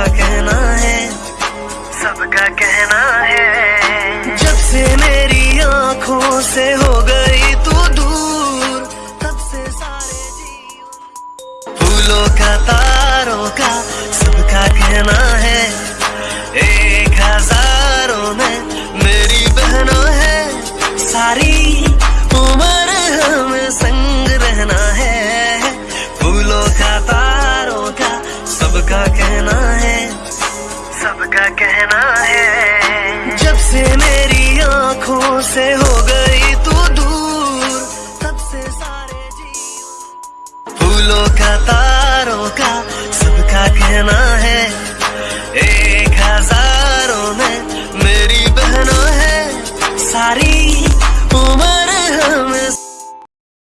सबका कहना है। सबका कहना है। जब से मेरी आँखों से हो गई तू दूर, तब से सारे फूलों का तारों का सबका कहना कहना है। सबका कहना है। जब से मेरी आँखों से हो गई तू दूर तब से सारे जी फूलों का तारों